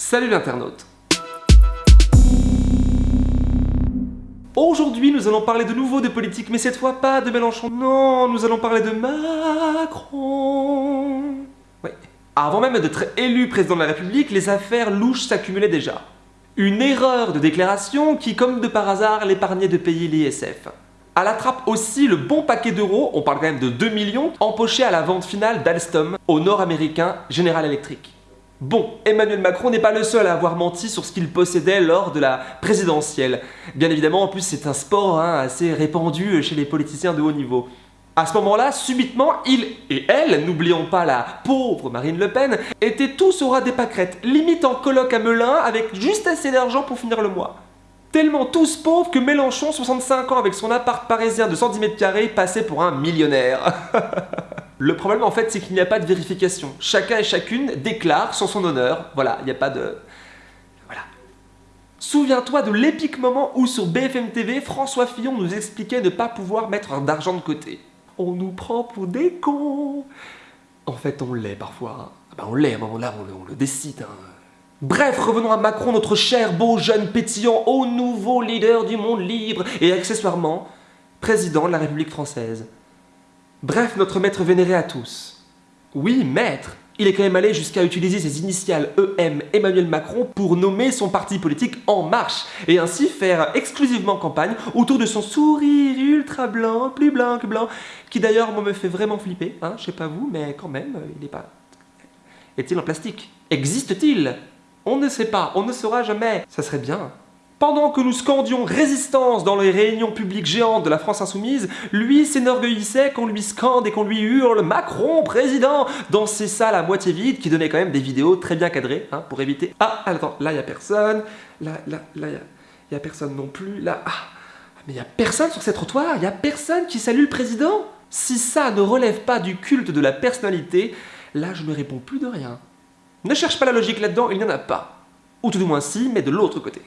Salut l'internaute Aujourd'hui, nous allons parler de nouveau de politique, mais cette fois pas de Mélenchon. Non, nous allons parler de Macron. Oui. Avant même d'être élu président de la République, les affaires louches s'accumulaient déjà. Une erreur de déclaration qui, comme de par hasard, l'épargnait de payer l'ISF. À la aussi le bon paquet d'euros, on parle quand même de 2 millions, empochés à la vente finale d'Alstom au nord-américain General Electric. Bon, Emmanuel Macron n'est pas le seul à avoir menti sur ce qu'il possédait lors de la présidentielle. Bien évidemment, en plus, c'est un sport hein, assez répandu chez les politiciens de haut niveau. À ce moment-là, subitement, il et elle, n'oublions pas la pauvre Marine Le Pen, étaient tous au ras des pâquerettes, limite en colloque à Melun avec juste assez d'argent pour finir le mois. Tellement tous pauvres que Mélenchon, 65 ans, avec son appart parisien de 110 mètres carrés, passait pour un millionnaire. Le problème en fait c'est qu'il n'y a pas de vérification. Chacun et chacune déclare sur son honneur. Voilà, il n'y a pas de... Voilà. Souviens-toi de l'épique moment où sur BFM TV, François Fillon nous expliquait ne pas pouvoir mettre d'argent de côté. On nous prend pour des cons. En fait on l'est parfois. Ah ben, on l'est à un moment là, on le, décide. Hein. Bref, revenons à Macron, notre cher, beau, jeune, pétillant, haut nouveau leader du monde libre et accessoirement président de la République française. Bref, notre maître vénéré à tous. Oui, maître Il est quand même allé jusqu'à utiliser ses initiales EM Emmanuel Macron pour nommer son parti politique En Marche et ainsi faire exclusivement campagne autour de son sourire ultra blanc, plus blanc que blanc, qui d'ailleurs me fait vraiment flipper, hein, je sais pas vous, mais quand même, il n'est pas... Est-il en plastique? Existe-t-il? On ne sait pas, on ne saura jamais. Ça serait bien. Pendant que nous scandions résistance dans les réunions publiques géantes de la France Insoumise, lui s'énorgueillissait qu'on lui scande et qu'on lui hurle « Macron, président !» dans ces salles à moitié vides qui donnaient quand même des vidéos très bien cadrées hein, pour éviter « Ah, attends, là y a personne, là, là, là, y, a personne non plus, là, ah, mais y a personne sur ces trottoirs, y a personne qui salue le président !» Si ça ne relève pas du culte de la personnalité, là je ne réponds plus de rien. Ne cherche pas la logique là-dedans, il n'y en a pas. Ou tout du moins si, mais de l'autre côté.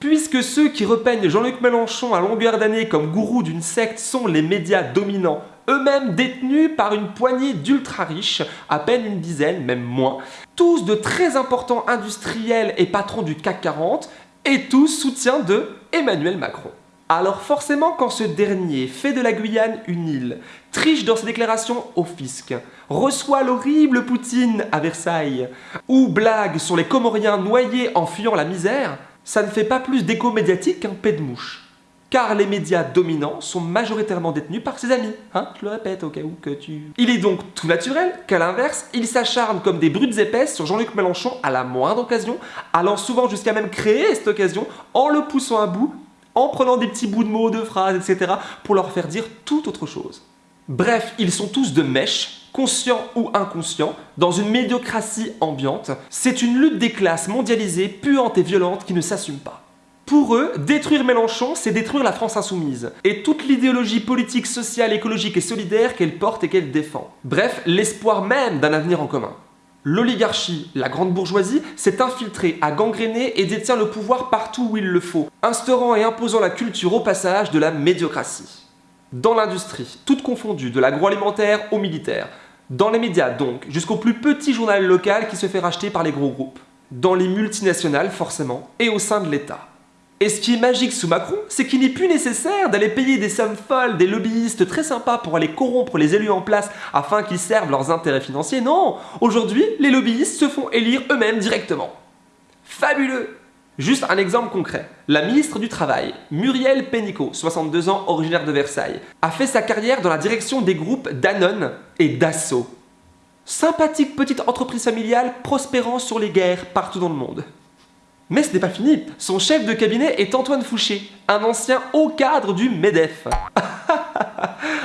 Puisque ceux qui repeignent Jean-Luc Mélenchon à longueur d'année comme gourou d'une secte sont les médias dominants, eux-mêmes détenus par une poignée d'ultra riches, à peine une dizaine, même moins, tous de très importants industriels et patrons du CAC 40, et tous soutiens de Emmanuel Macron. Alors forcément quand ce dernier fait de la Guyane une île, triche dans ses déclarations au fisc, reçoit l'horrible Poutine à Versailles, ou blague sur les Comoriens noyés en fuyant la misère, ça ne fait pas plus d'écho médiatique qu'un pet de mouche. Car les médias dominants sont majoritairement détenus par ses amis. Hein Je le répète au cas où que tu... Il est donc tout naturel qu'à l'inverse, ils s'acharnent comme des brutes épaisses sur Jean-Luc Mélenchon à la moindre occasion, allant souvent jusqu'à même créer cette occasion en le poussant à bout, en prenant des petits bouts de mots, de phrases, etc. pour leur faire dire tout autre chose. Bref, ils sont tous de mèche, conscients ou inconscients, dans une médiocratie ambiante. C'est une lutte des classes mondialisée, puante et violente qui ne s'assume pas. Pour eux, détruire Mélenchon, c'est détruire la France insoumise, et toute l'idéologie politique, sociale, écologique et solidaire qu'elle porte et qu'elle défend. Bref, l'espoir même d'un avenir en commun. L'oligarchie, la grande bourgeoisie, s'est infiltrée, a gangréné et détient le pouvoir partout où il le faut, instaurant et imposant la culture au passage de la médiocratie. Dans l'industrie, toute confondue, de l'agroalimentaire au militaire. Dans les médias donc, jusqu'au plus petit journal local qui se fait racheter par les gros groupes. Dans les multinationales forcément, et au sein de l'État. Et ce qui est magique sous Macron, c'est qu'il n'est plus nécessaire d'aller payer des sommes folles, des lobbyistes très sympas pour aller corrompre les élus en place afin qu'ils servent leurs intérêts financiers. Non Aujourd'hui, les lobbyistes se font élire eux-mêmes directement. Fabuleux Juste un exemple concret. La ministre du Travail, Muriel Pénicaud, 62 ans, originaire de Versailles, a fait sa carrière dans la direction des groupes Danone et Dassault. Sympathique petite entreprise familiale prospérant sur les guerres partout dans le monde. Mais ce n'est pas fini, son chef de cabinet est Antoine Fouché, un ancien haut cadre du MEDEF.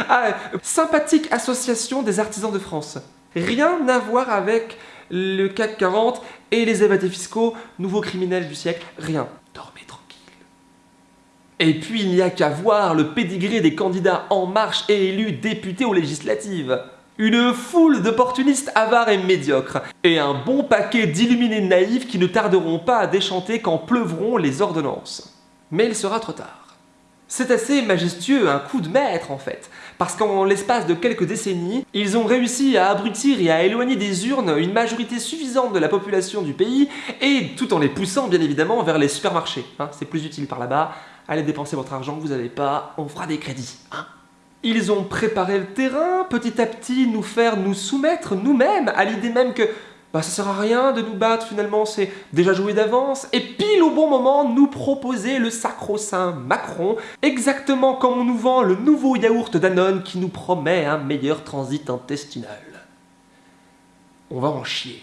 ah, sympathique association des artisans de France. Rien à voir avec le CAC 40 et les évadés fiscaux, nouveaux criminels du siècle, rien. Dormez tranquille. Et puis il n'y a qu'à voir le pédigré des candidats En Marche et élus députés aux législatives. Une foule d'opportunistes avares et médiocres, et un bon paquet d'illuminés naïfs qui ne tarderont pas à déchanter quand pleuvront les ordonnances. Mais il sera trop tard. C'est assez majestueux, un coup de maître en fait, parce qu'en l'espace de quelques décennies, ils ont réussi à abrutir et à éloigner des urnes une majorité suffisante de la population du pays, et tout en les poussant bien évidemment vers les supermarchés. Hein. c'est plus utile par là-bas, allez dépenser votre argent vous n'avez pas, on fera des crédits. Hein. Ils ont préparé le terrain, petit à petit nous faire nous soumettre nous-mêmes à l'idée même que bah, ça sert à rien de nous battre finalement, c'est déjà joué d'avance, et pile au bon moment, nous proposer le sacro-saint Macron, exactement comme on nous vend le nouveau yaourt Danone qui nous promet un meilleur transit intestinal. On va en chier,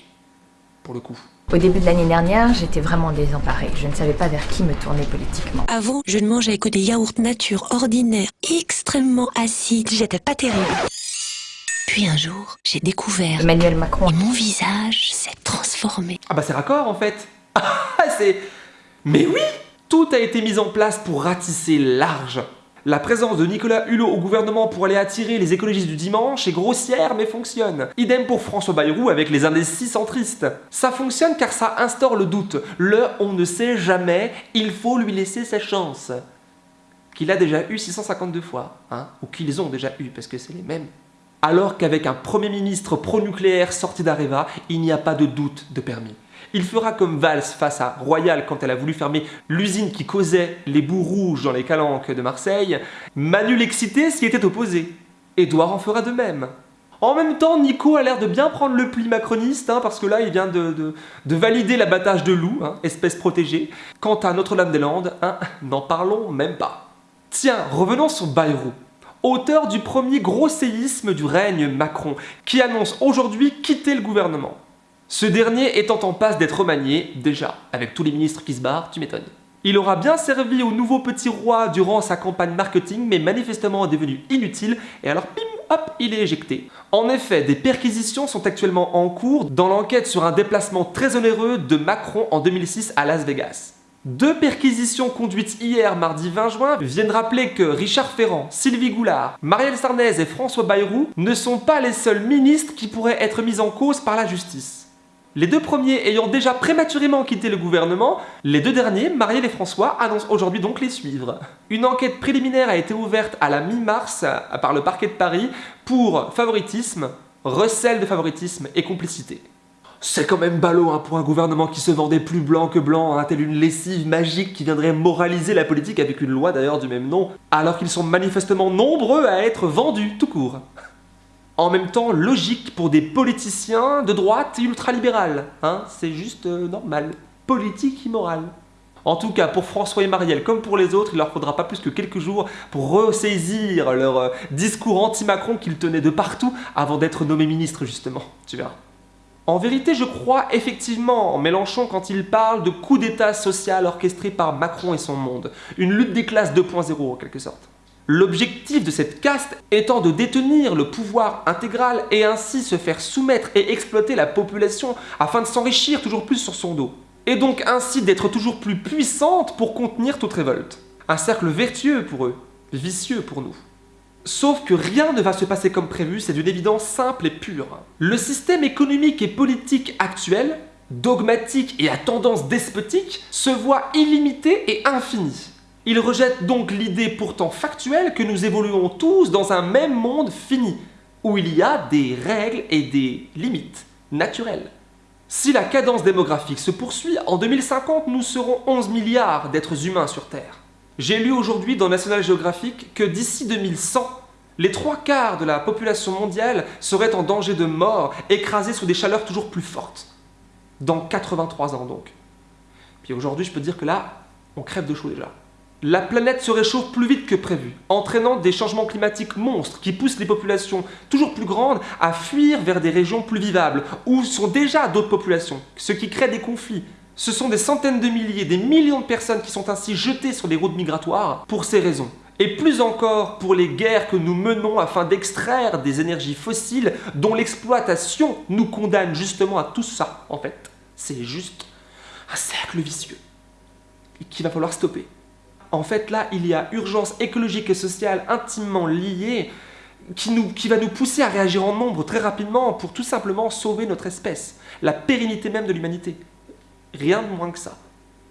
pour le coup. Au début de l'année dernière, j'étais vraiment désemparée. Je ne savais pas vers qui me tourner politiquement. Avant, je ne mangeais que des yaourts nature ordinaires, extrêmement acides. J'étais pas terrible. Puis un jour, j'ai découvert Emmanuel Macron. Et mon visage s'est transformé. Ah bah c'est raccord en fait. Ah c'est... Mais oui Tout a été mis en place pour ratisser large. La présence de Nicolas Hulot au gouvernement pour aller attirer les écologistes du dimanche est grossière mais fonctionne. Idem pour François Bayrou avec les indécis centristes. Ça fonctionne car ça instaure le doute. Le on ne sait jamais, il faut lui laisser sa chance. Qu'il a déjà eu 652 fois, hein, ou qu'ils ont déjà eu, parce que c'est les mêmes alors qu'avec un Premier ministre pro-nucléaire sorti d'Areva, il n'y a pas de doute de permis. Il fera comme Valls face à Royal quand elle a voulu fermer l'usine qui causait les bouts rouges dans les calanques de Marseille. Manu l'excité s'y était opposé. Édouard en fera de même. En même temps, Nico a l'air de bien prendre le pli macroniste, hein, parce que là, il vient de, valider l'abattage de loups, hein, espèce protégée. Quant à Notre-Dame-des-Landes, hein, n'en parlons même pas. Tiens, revenons sur Bayrou auteur du premier gros séisme du règne Macron, qui annonce aujourd'hui quitter le gouvernement. Ce dernier étant en passe d'être remanié, déjà, avec tous les ministres qui se barrent, tu m'étonnes. Il aura bien servi au nouveau petit roi durant sa campagne marketing, mais manifestement est devenu inutile, et alors pim, hop, il est éjecté. En effet, des perquisitions sont actuellement en cours dans l'enquête sur un déplacement très onéreux de Macron en 2006 à Las Vegas. Deux perquisitions conduites hier, mardi 20 juin, viennent rappeler que Richard Ferrand, Sylvie Goulard, Marielle Sarnez et François Bayrou ne sont pas les seuls ministres qui pourraient être mis en cause par la justice. Les deux premiers ayant déjà prématurément quitté le gouvernement, les deux derniers, Marielle et François, annoncent aujourd'hui donc les suivre. Une enquête préliminaire a été ouverte à la mi-mars par le parquet de Paris pour favoritisme, recel de favoritisme et complicité. C'est quand même ballot hein, pour un gouvernement qui se vendait plus blanc que blanc, hein, telle une lessive magique qui viendrait moraliser la politique avec une loi d'ailleurs du même nom, alors qu'ils sont manifestement nombreux à être vendus tout court. En même temps, logique pour des politiciens de droite et ultralibéral, hein, c'est juste euh, normal. Politique immorale. En tout cas, pour François et Marielle, comme pour les autres, il leur faudra pas plus que quelques jours pour ressaisir leur euh, discours anti-Macron qu'ils tenaient de partout avant d'être nommés ministres, justement. Tu verras. En vérité, je crois effectivement en Mélenchon quand il parle de coup d'état social orchestré par Macron et son monde. Une lutte des classes 2.0 en quelque sorte. L'objectif de cette caste étant de détenir le pouvoir intégral et ainsi se faire soumettre et exploiter la population afin de s'enrichir toujours plus sur son dos. Et donc ainsi d'être toujours plus puissante pour contenir toute révolte. Un cercle vertueux pour eux, vicieux pour nous. Sauf que rien ne va se passer comme prévu, c'est d'une évidence simple et pure. Le système économique et politique actuel, dogmatique et à tendance despotique, se voit illimité et infini. Il rejette donc l'idée pourtant factuelle que nous évoluons tous dans un même monde fini, où il y a des règles et des limites naturelles. Si la cadence démographique se poursuit, en 2050 nous serons 11 milliards d'êtres humains sur Terre. J'ai lu aujourd'hui dans National Geographic que d'ici 2100, les trois quarts de la population mondiale seraient en danger de mort, écrasés sous des chaleurs toujours plus fortes. Dans 83 ans donc. Puis aujourd'hui, je peux dire que là, on crève de chaud déjà. La planète se réchauffe plus vite que prévu, entraînant des changements climatiques monstres qui poussent les populations toujours plus grandes à fuir vers des régions plus vivables, où sont déjà d'autres populations, ce qui crée des conflits, ce sont des centaines de milliers, des millions de personnes qui sont ainsi jetées sur les routes migratoires pour ces raisons. Et plus encore pour les guerres que nous menons afin d'extraire des énergies fossiles dont l'exploitation nous condamne justement à tout ça, en fait. C'est juste un cercle vicieux qu'il va falloir stopper. En fait, là, il y a urgence écologique et sociale intimement liée qui, qui va nous pousser à réagir en nombre très rapidement pour tout simplement sauver notre espèce, la pérennité même de l'humanité. Rien de moins que ça.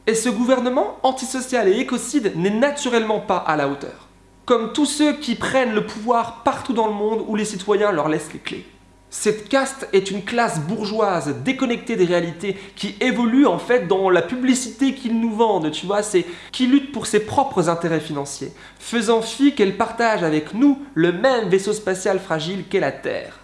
Et ce gouvernement antisocial et écocide n'est naturellement pas à la hauteur. Comme tous ceux qui prennent le pouvoir partout dans le monde où les citoyens leur laissent les clés. Cette caste est une classe bourgeoise déconnectée des réalités qui évolue en fait dans la publicité qu'ils nous vendent, tu vois, qui lutte pour ses propres intérêts financiers, faisant fi qu'elle partage avec nous le même vaisseau spatial fragile qu'est la Terre.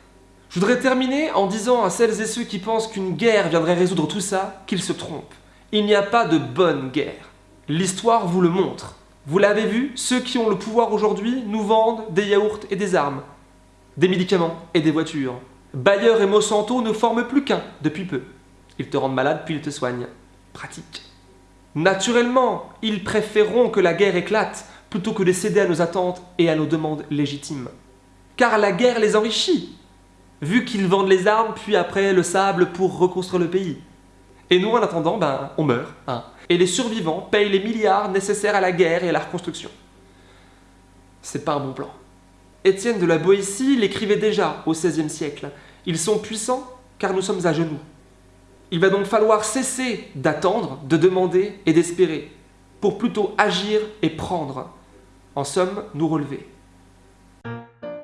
Je voudrais terminer en disant à celles et ceux qui pensent qu'une guerre viendrait résoudre tout ça, qu'ils se trompent. Il n'y a pas de bonne guerre. L'histoire vous le montre. Vous l'avez vu, ceux qui ont le pouvoir aujourd'hui nous vendent des yaourts et des armes, des médicaments et des voitures, Bayer et Monsanto ne forment plus qu'un depuis peu. Ils te rendent malade puis ils te soignent. Pratique. Naturellement, ils préféreront que la guerre éclate plutôt que de céder à nos attentes et à nos demandes légitimes. Car la guerre les enrichit, vu qu'ils vendent les armes puis après le sable pour reconstruire le pays. Et nous, en attendant, ben, on meurt. Hein. Et les survivants payent les milliards nécessaires à la guerre et à la reconstruction. C'est pas un bon plan. Étienne de la Boétie l'écrivait déjà au XVIe siècle. Ils sont puissants car nous sommes à genoux. Il va donc falloir cesser d'attendre, de demander et d'espérer, pour plutôt agir et prendre. En somme, nous relever.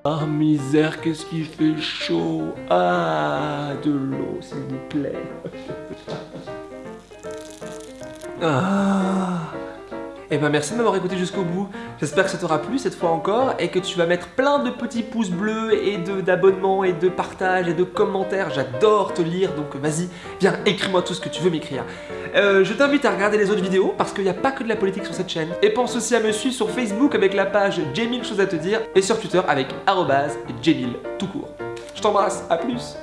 Ah misère, qu'est-ce qui fait chaud Ah, de l'eau, s'il vous plaît. ah et eh ben merci de m'avoir écouté jusqu'au bout. J'espère que ça t'aura plu cette fois encore et que tu vas mettre plein de petits pouces bleus et d'abonnements et de partages et de commentaires. J'adore te lire donc vas-y, viens écris-moi tout ce que tu veux m'écrire. Euh, je t'invite à regarder les autres vidéos parce qu'il n'y a pas que de la politique sur cette chaîne. Et pense aussi à me suivre sur Facebook avec la page J'ai mille choses à te dire et sur Twitter avec arrobase tout court. Je t'embrasse, à plus